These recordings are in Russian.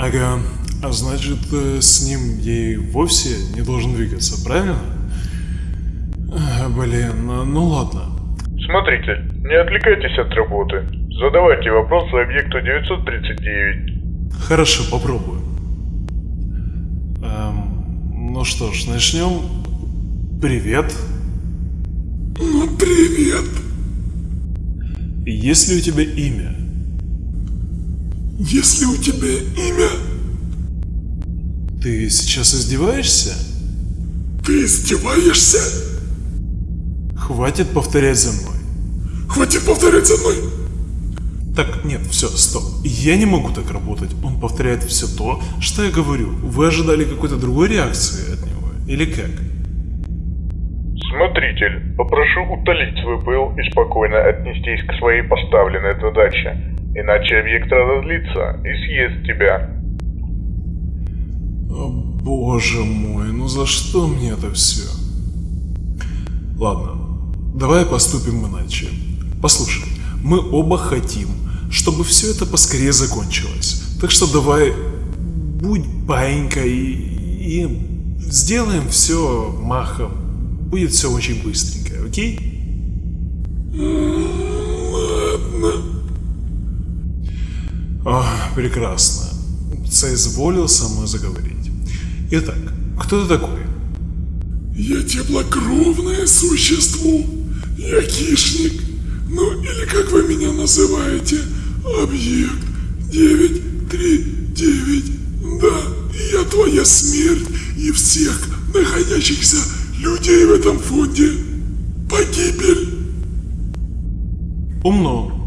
Ага, а значит, э, с ним ей вовсе не должен двигаться, правильно? А, блин, ну, ну ладно. Смотрите, не отвлекайтесь от работы. Задавайте вопросы объекту 939. Хорошо, попробую. Эм, ну что ж, начнем. Привет. Ну, привет. Есть ли у тебя имя? Есть ли у тебя имя? Ты сейчас издеваешься? Ты издеваешься? Хватит повторять за мной. Хватит повторять за мной. Так, нет, все, стоп. Я не могу так работать. Он повторяет все то, что я говорю. Вы ожидали какой-то другой реакции от него? Или как? Смотритель, попрошу утолить свой пыл и спокойно отнестись к своей поставленной задаче. Иначе объект разозлится и съест тебя. О, боже мой, ну за что мне это все? Ладно, давай поступим иначе. Послушай, мы оба хотим, чтобы все это поскорее закончилось. Так что давай, будь паинькой и, и сделаем все махом. Будет все очень быстренько, окей? Ладно. О, прекрасно. Соизволил со мной заговорить. Итак, кто ты такой? Я теплокровное существо. Я хищник. Ну или как вы меня называете? Объект 939. Да, я твоя смерть и всех находящихся людей в этом фонде. Погибель. Умно.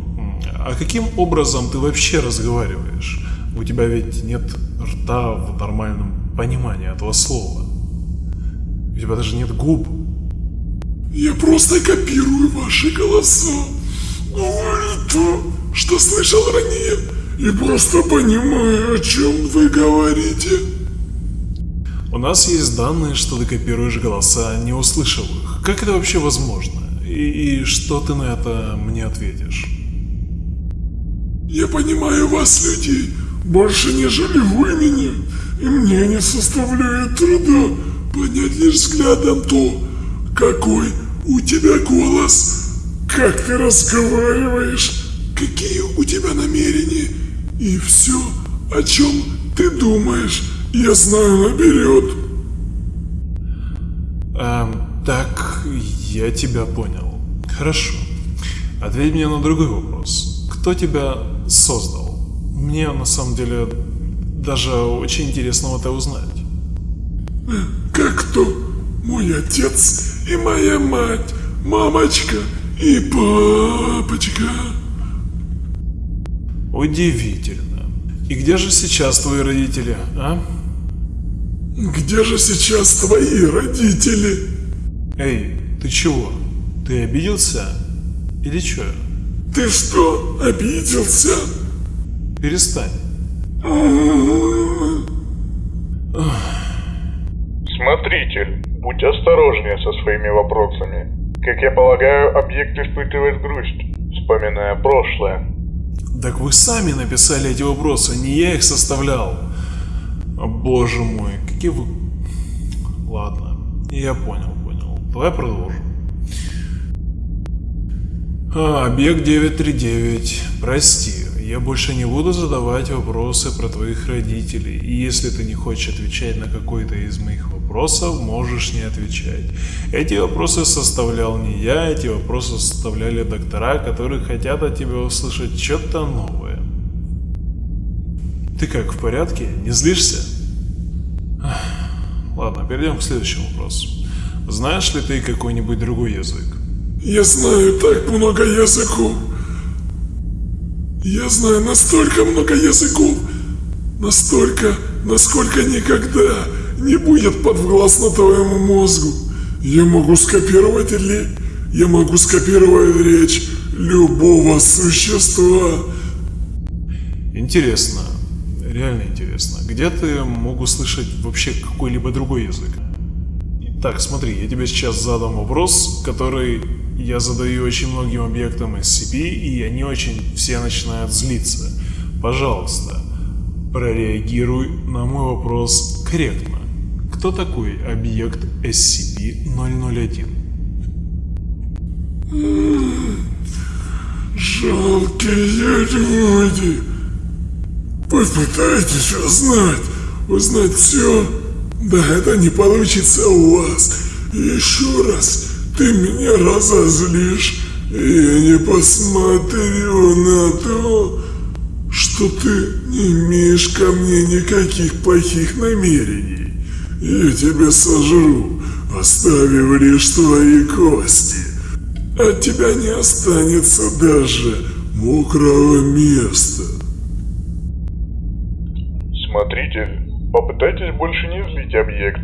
А каким образом ты вообще разговариваешь? У тебя ведь нет рта в нормальном понимании этого слова. У тебя даже нет губ. Я просто копирую ваши голоса. Говорю то, что слышал ранее, и просто понимаю, о чем вы говорите. У нас есть данные, что ты копируешь голоса, не услышав их. Как это вообще возможно? И, и что ты на это мне ответишь? Я понимаю вас, людей, больше, нежели вы меня, и мне не составляет труда понять лишь взглядом то, какой у тебя голос, как ты разговариваешь, какие у тебя намерения, и все, о чем ты думаешь, я знаю наперед. Эм, так, я тебя понял. Хорошо. Ответь мне на другой вопрос. Кто тебя создал? Мне на самом деле даже очень интересно это узнать. Как кто? Мой отец и моя мать, мамочка и папочка. Удивительно. И где же сейчас твои родители, а? Где же сейчас твои родители? Эй, ты чего? Ты обиделся? Или чё? Ты что, обиделся? Перестань. Смотритель, будь осторожнее со своими вопросами. Как я полагаю, объект испытывает грусть, вспоминая прошлое. Так вы сами написали эти вопросы, не я их составлял. О, боже мой, какие вы... Ладно, я понял, понял. Давай продолжим. А, объект 939, прости, я больше не буду задавать вопросы про твоих родителей, и если ты не хочешь отвечать на какой-то из моих вопросов, можешь не отвечать. Эти вопросы составлял не я, эти вопросы составляли доктора, которые хотят от тебя услышать что-то новое. Ты как, в порядке? Не злишься? Ладно, перейдем к следующему вопросу. Знаешь ли ты какой-нибудь другой язык? Я знаю так много языков. Я знаю настолько много языков, настолько, насколько никогда не будет подвластно твоему мозгу. Я могу скопировать или я могу скопировать речь любого существа. Интересно, реально интересно. Где ты мог услышать вообще какой-либо другой язык? Так, смотри, я тебе сейчас задам вопрос, который я задаю очень многим объектам SCP, и они очень все начинают злиться. Пожалуйста, Прореагируй на мой вопрос корректно. Кто такой объект SCP-001? Жалкие люди. Попытайтесь узнать, узнать все. Да это не получится у вас. Еще раз ты меня разозлишь, и я не посмотрю на то, что ты не имеешь ко мне никаких плохих намерений. Я тебя сожру, оставив лишь твои кости. От тебя не останется даже мокрого места. Смотритель, попытайтесь больше не злить объект.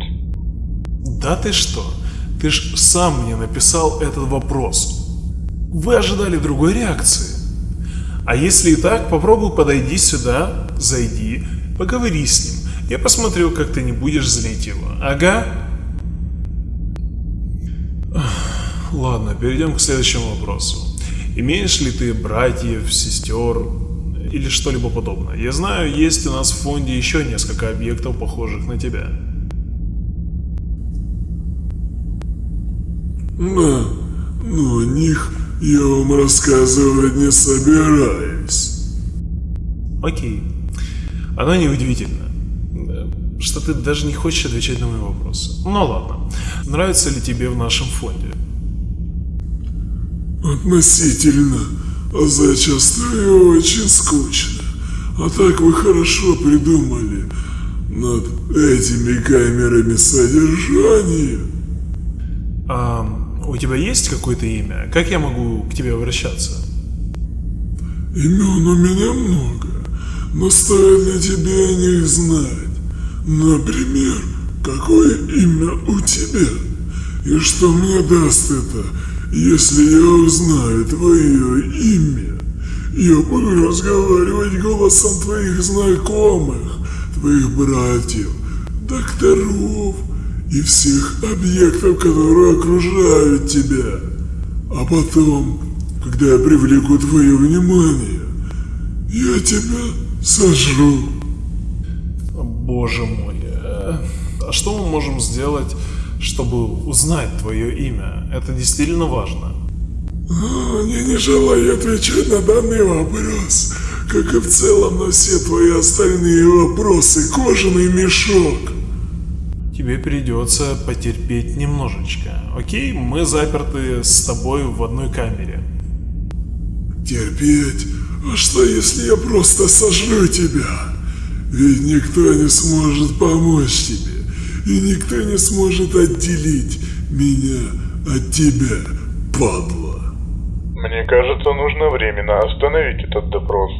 Да ты что? Ты ж сам мне написал этот вопрос. Вы ожидали другой реакции. А если и так, попробуй подойди сюда, зайди, поговори с ним. Я посмотрю, как ты не будешь злить его. Ага. Ладно, перейдем к следующему вопросу. Имеешь ли ты братьев, сестер или что-либо подобное? Я знаю, есть у нас в фонде еще несколько объектов, похожих на тебя. Да, но о них я вам рассказывать не собираюсь. Окей. Оно неудивительно, что ты даже не хочешь отвечать на мои вопросы. Ну ладно. Нравится ли тебе в нашем фонде? Относительно, зачастую очень скучно. А так вы хорошо придумали над этими камерами содержания. А у тебя есть какое-то имя? Как я могу к тебе обращаться? Имен у меня много, но стоит ли тебе о них знать? Например, какое имя у тебя? И что мне даст это, если я узнаю твое имя? Я буду разговаривать голосом твоих знакомых, твоих братьев, докторов и всех объектов, которые окружают тебя. А потом, когда я привлеку твое внимание, я тебя сожру. Боже мой. э, А что мы можем сделать, чтобы узнать твое имя? Это действительно важно. Я не желаю отвечать на данный вопрос, как и в целом на все твои остальные вопросы, кожаный мешок. Тебе придется потерпеть немножечко. Окей, мы заперты с тобой в одной камере. Терпеть? А что если я просто сожру тебя? Ведь никто не сможет помочь тебе, и никто не сможет отделить меня от тебя, падла. Мне кажется, нужно временно остановить этот допрос.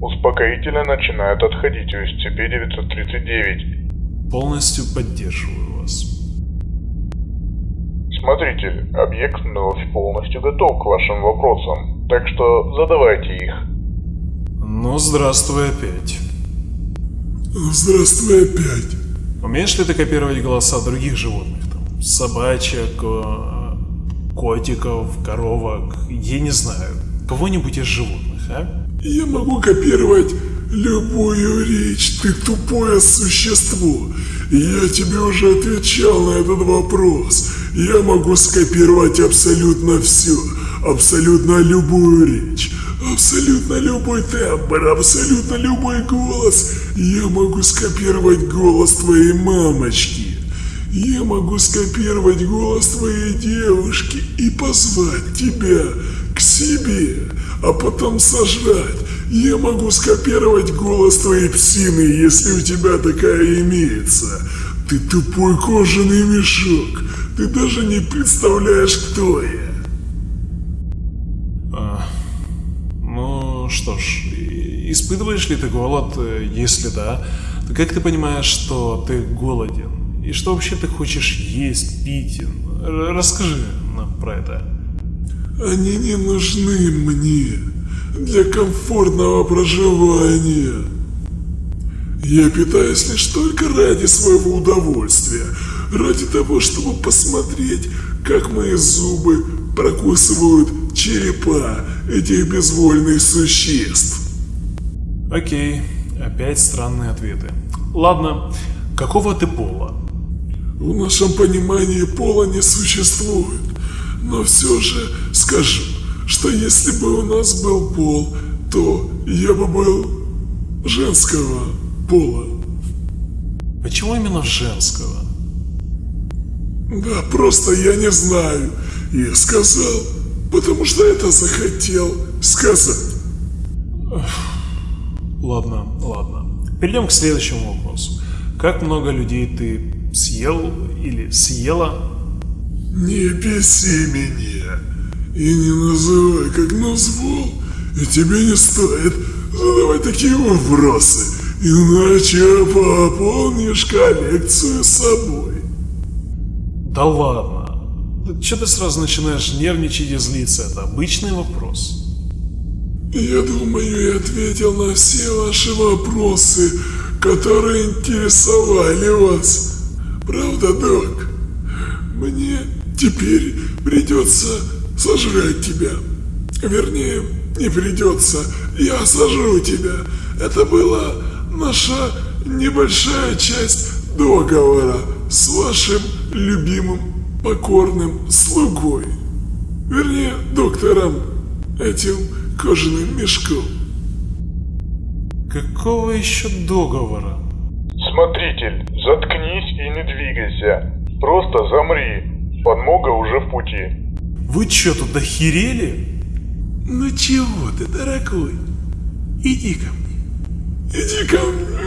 Успокоительно начинают отходить у SCP-939. Полностью поддерживаю вас. Смотритель, объект вновь полностью готов к вашим вопросам, так что задавайте их. Ну, здравствуй опять. Здравствуй опять. Умеешь ли ты копировать голоса других животных? Там, собачек, э, котиков, коровок, я не знаю, кого-нибудь из животных, а? Я могу копировать любую речь, ты тупое существо. Я тебе уже отвечал на этот вопрос. Я могу скопировать абсолютно все, абсолютно любую речь, абсолютно любой тембр, абсолютно любой голос. Я могу скопировать голос твоей мамочки. Я могу скопировать голос твоей девушки и позвать тебя к себе, а потом сожрать. Я могу скопировать голос твоей псины, если у тебя такая имеется. Ты тупой кожаный мешок. Ты даже не представляешь, кто я. Что ж, испытываешь ли ты голод? Если да, то как ты понимаешь, что ты голоден? И что вообще ты хочешь есть, пить? Расскажи нам про это. Они не нужны мне для комфортного проживания. Я питаюсь лишь только ради своего удовольствия, ради того, чтобы посмотреть, как мои зубы прокусывают черепа этих безвольных существ. Окей, Опять странные ответы. Ладно, какого ты пола? В нашем понимании пола не существует. Но все же скажу, что если бы у нас был пол, то я бы был женского пола. Почему именно женского? Да, просто я не знаю. Я сказал, потому что это захотел сказать. Ладно, ладно. Перейдем к следующему вопросу. Как много людей ты съел или съела? Не беси меня и не называй как назвал, и тебе не стоит задавать такие вопросы, иначе пополнишь коллекцию собой. Да ладно. Че ты сразу начинаешь нервничать и злиться? Это обычный вопрос. Я думаю, я ответил на все ваши вопросы, которые интересовали вас. Правда, док? Мне теперь придется сожрать тебя. Вернее, не придется, я сожру тебя. Это была наша небольшая часть договора с вашим любимым покорным слугой. Вернее, доктором этим кожаным мешком. Какого еще договора? Смотритель, заткнись и не двигайся. Просто замри. Подмога уже в пути. Вы что, тут охерели? Ну чего ты, дорогой? Иди ко мне. Иди ко мне.